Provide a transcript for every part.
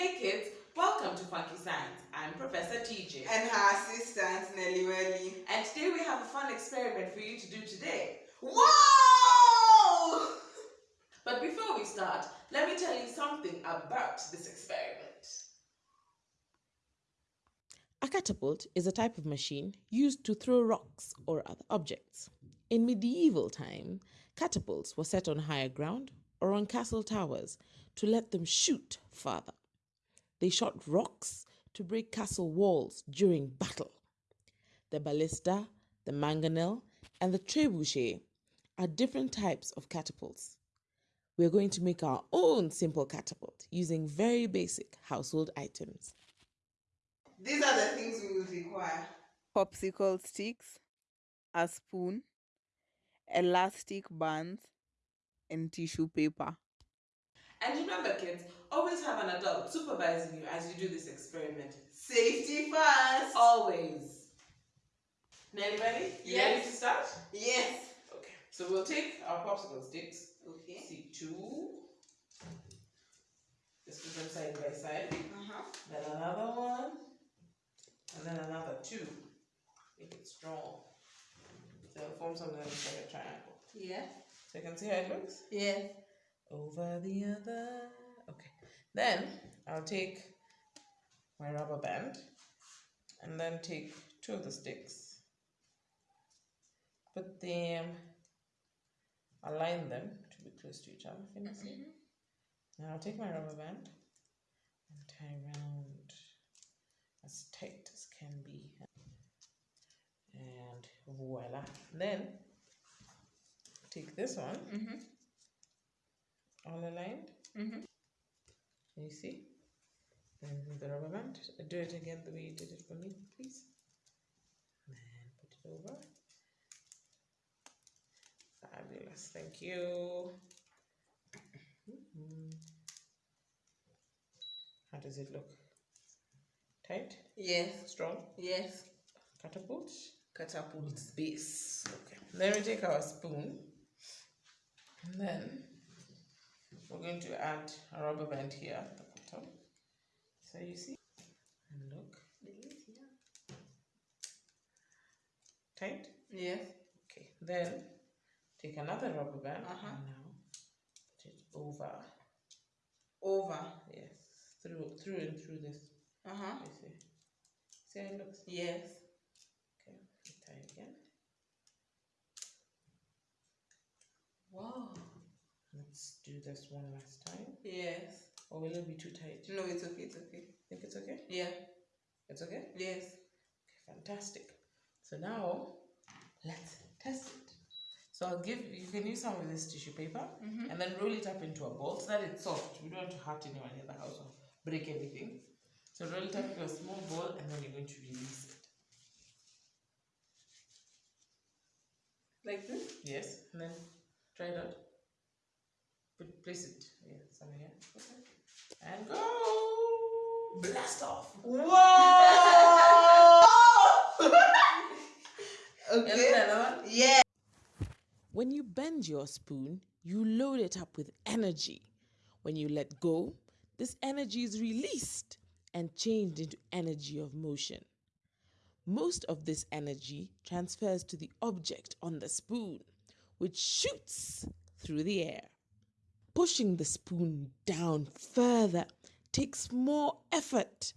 Hey kids, welcome to Funky Science. I'm Professor TJ. And her assistant, Nelly Welly. And today we have a fun experiment for you to do today. Whoa! But before we start, let me tell you something about this experiment. A catapult is a type of machine used to throw rocks or other objects. In medieval time, catapults were set on higher ground or on castle towers to let them shoot farther. They shot rocks to break castle walls during battle. The ballista, the mangonel, and the trebuchet are different types of catapults. We are going to make our own simple catapult using very basic household items. These are the things we will require. popsicle sticks, a spoon, elastic bands, and tissue paper. And remember kids, always have an adult supervising you as you do this experiment. Safety first. Always. Nelly ready? You ready Yes. to start? Yes. Okay. So we'll take our popsicle sticks. Okay. See two. Just put them side by side. Uh-huh. Then another one. And then another two. Make it strong. So it'll form something like a triangle. Yeah. So you can see how it looks? Yeah. Over the other. Then I'll take my rubber band and then take two of the sticks. Put them, align them to be close to each other. Can you see? Now I'll take my rubber band and tie around as tight as can be. And voila. Then take this one, Mm-hmm. all aligned. Mm-hmm. Can you see? Then with the rubber band, do it again the way you did it for me, please. And put it over. Fabulous, thank you. Mhm. How does it look? Tight? Yes. Strong? Yes. Catapult? Catapult. base. Okay. Then we take our spoon and then we're going to add a rubber band here at the bottom. So you see, and look, tight. Yes. Okay. Then take another rubber band Uh-huh. and now put it over. Over. Yes, through through and through this. Uh-huh. You see. See how it looks. Yes. Okay. Tie again. Wow. Do this one last time. Yes. Or will it be too tight? No, it's okay. It's okay. Think it's okay? Yeah. It's okay? Yes. Fantastic. So now let's test it. So I'll give you can use some of this tissue paper Mm-hmm. and then roll it up into a ball so that it's soft. We don't want to hurt anyone in the house or break anything. So roll it up into a small ball and then you're going to release it. Like this? Yes, and then try it out. Place it yeah, somewhere here. Okay. And go blast off. Whoa! Okay. Yeah. When you bend your spoon, you load it up with energy. When you let go, this energy is released and changed into energy of motion. Most of this energy transfers to the object on the spoon, which shoots through the air. Pushing the spoon down further takes more effort.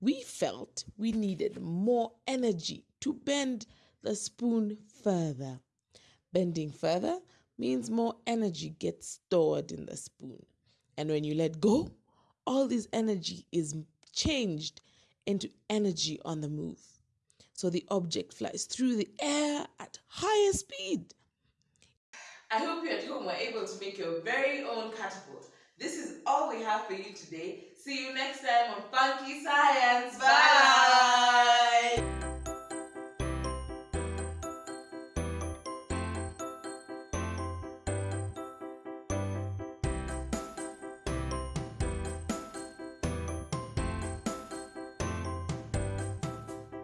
We felt we needed more energy to bend the spoon further. Bending further means more energy gets stored in the spoon. And when you let go, all this energy is changed into energy on the move. So the object flies through the air at higher speed. I hope you at home were able to make your very own catapult. This is all we have for you today. See you next time